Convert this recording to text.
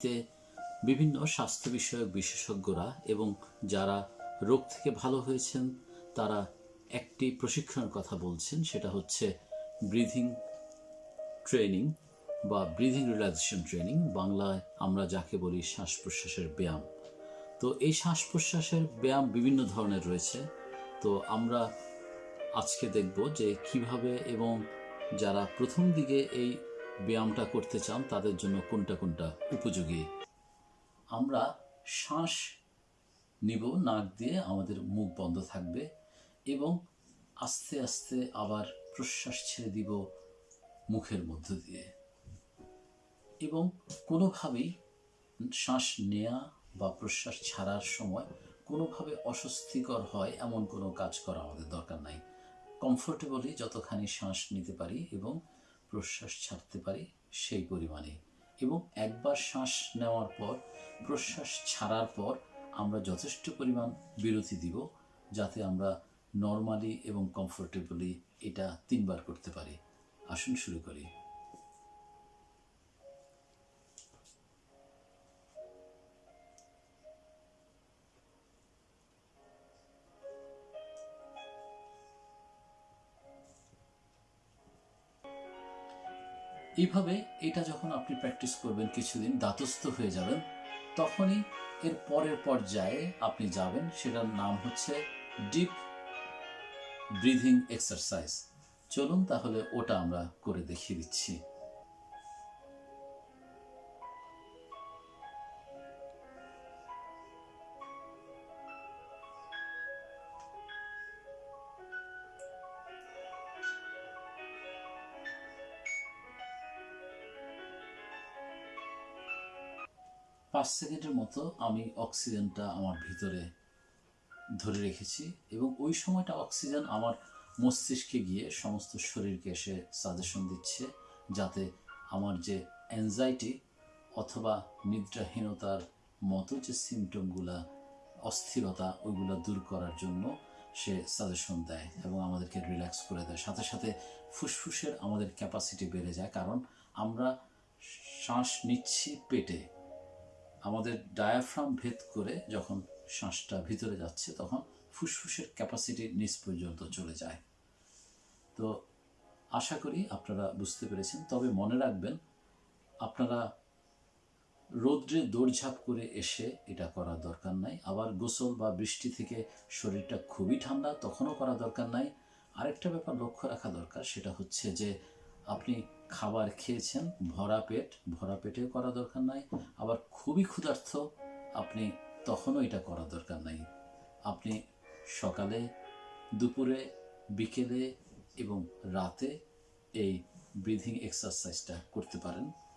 তে বিভিন্ন স্বাস্থ্য বিষয়ক বিশেষজ্ঞরা এবং যারা রোগ থেকে ভালো হয়েছেন, তারা একটি প্রশিক্ষণের কথা বলছেন, সেটা হচ্ছে ব্রিথিং ট্রেনিং বা ব্রিথিং রিল্যাক্সেশন ট্রেনিং, বাংলায় আমরা যাকে বলি শ্বাস প্রশ্বাসের ব্যায়াম। তো এই শ্বাস প্রশ্বাসের ব্যায়াম বিভিন্ন ধরনের রয়েছে। তো আমরা আজকে দেখব যে কীভাবে এবং যারা প্রথম দিকে এই ব্যায়ামটা করতে চান, তাদের জন্য কোনটা কোনটা উপযোগী? আমরা শ্বাস নিব, নাক দিয়ে আমাদের মুখ বন্ধ থাকবে এবং আস্তে আস্তে আবার প্রশ্বাস ছেড়ে দিব মুখের মধ্য দিয়ে। এবং কোনোভাবেই শ্বাস নেয়া বা প্রশ্বাস ছাড়ার সময় কোনোভাবে অস্বস্তিকর হয় এমন কোনো কাজ করা আমাদের দরকার নাই। কমফোর্টেবলি যতখানি শ্বাস নিতে পারি এবং প্রশ্বাস ছাড়তে পারি সেই পরিমাণে এবং একবার শ্বাস নেওয়ার পর, প্রশ্বাস ছাড়ার পর আমরা যথেষ্ট পরিমাণ বিরতি দিব যাতে আমরা নর্মালি এবং কমফোর্টেবলি এটা তিনবার করতে পারি। আসুন শুরু করি। এইভাবে এটা যখন আপনি প্র্যাকটিস করবেন কিছুদিন দাতস্থ হয়ে যাবেন, তখনই এর পরের পর্যায়ে আপনি যাবেন, সেটার নাম হচ্ছে ডিপ ব্রিদিং এক্সারসাইজ চলুন তাহলে ওটা আমরা করে দেখিয়ে দিচ্ছি। পাঁচ সেকেন্ডের মতো আমি অক্সিজেনটা আমার ভিতরে ধরে রেখেছি এবং ওই সময়টা অক্সিজেন আমার মস্তিষ্কে গিয়ে সমস্ত শরীরকে এসে সাজেশন দিচ্ছে যাতে আমার যে অ্যাংজাইটি অথবা নিদ্রাহীনতার মতো যে সিমটমগুলা অস্থিরতা, ওইগুলো দূর করার জন্য সে সাজেশন দেয় এবং আমাদেরকে রিল্যাক্স করে দেয়। সাথে সাথে ফুসফুসের আমাদের ক্যাপাসিটি বেড়ে যায় কারণ আমরা শ্বাস নিচ্ছি পেটে। আমাদের ডায়াফ্রাম ভেদ করে যখন শ্বাসটা ভিতরে যাচ্ছে তখন ফুসফুসের ক্যাপাসিটি নিচ পর্যন্ত চলে যায়। তো আশা করি আপনারা বুঝতে পেরেছেন। তবে মনে রাখবেন, আপনারা রৌদ্রে দৌড়ঝাঁপ করে এসে এটা করার দরকার নাই। আবার গোসল বা বৃষ্টি থেকে শরীরটা খুবই ঠান্ডা, তখনও করা দরকার নাই। আরেকটা ব্যাপার লক্ষ্য রাখা দরকার, সেটা হচ্ছে যে আপনি খাবার খেয়েছেন, ভরা পেট, ভরা পেটেও করা দরকার নাই। আবার খুবই ক্ষুধার্থ আপনি তখনও এটা করা দরকার নাই। আপনি সকালে, দুপুরে, বিকেলে এবং রাতে এই ব্রিথিং এক্সারসাইজটা করতে পারেন।